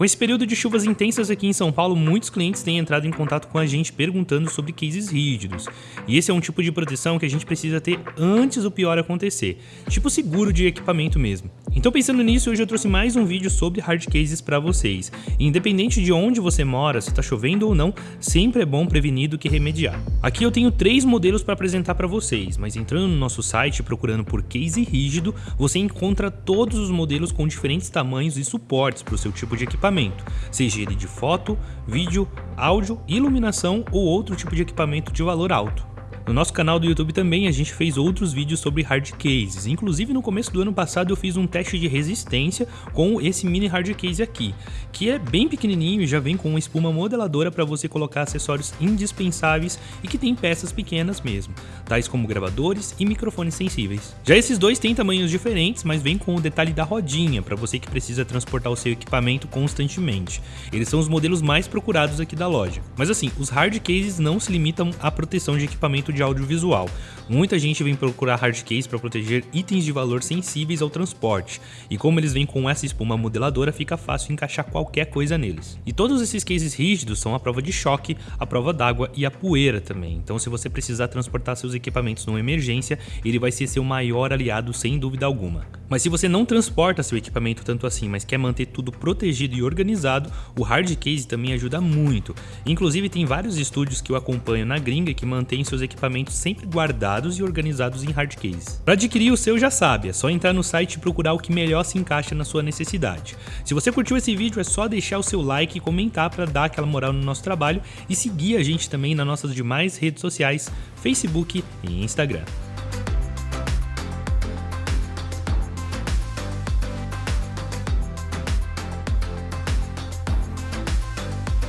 Com esse período de chuvas intensas aqui em São Paulo, muitos clientes têm entrado em contato com a gente perguntando sobre cases rígidos. E esse é um tipo de proteção que a gente precisa ter antes do pior acontecer, tipo seguro de equipamento mesmo. Então pensando nisso, hoje eu trouxe mais um vídeo sobre hard cases para vocês. Independente de onde você mora, se está chovendo ou não, sempre é bom prevenir do que remediar. Aqui eu tenho três modelos para apresentar para vocês, mas entrando no nosso site procurando por case rígido, você encontra todos os modelos com diferentes tamanhos e suportes para o seu tipo de equipamento, seja ele de foto, vídeo, áudio, iluminação ou outro tipo de equipamento de valor alto. No nosso canal do YouTube também a gente fez outros vídeos sobre hard cases, inclusive no começo do ano passado eu fiz um teste de resistência com esse mini hard case aqui, que é bem pequenininho e já vem com uma espuma modeladora para você colocar acessórios indispensáveis e que tem peças pequenas mesmo, tais como gravadores e microfones sensíveis. Já esses dois têm tamanhos diferentes, mas vem com o detalhe da rodinha para você que precisa transportar o seu equipamento constantemente. Eles são os modelos mais procurados aqui da loja. Mas assim, os hard cases não se limitam à proteção de equipamento de de audiovisual. Muita gente vem procurar hardcase para proteger itens de valor sensíveis ao transporte, e como eles vêm com essa espuma modeladora, fica fácil encaixar qualquer coisa neles. E todos esses cases rígidos são a prova de choque, a prova d'água e a poeira também, então se você precisar transportar seus equipamentos numa emergência, ele vai ser seu maior aliado sem dúvida alguma. Mas se você não transporta seu equipamento tanto assim, mas quer manter tudo protegido e organizado, o hard case também ajuda muito. Inclusive tem vários estúdios que eu acompanho na gringa que mantêm seus equipamentos sempre guardados e organizados em hard case. Para adquirir o seu já sabe, é só entrar no site e procurar o que melhor se encaixa na sua necessidade. Se você curtiu esse vídeo é só deixar o seu like e comentar para dar aquela moral no nosso trabalho e seguir a gente também nas nossas demais redes sociais, Facebook e Instagram.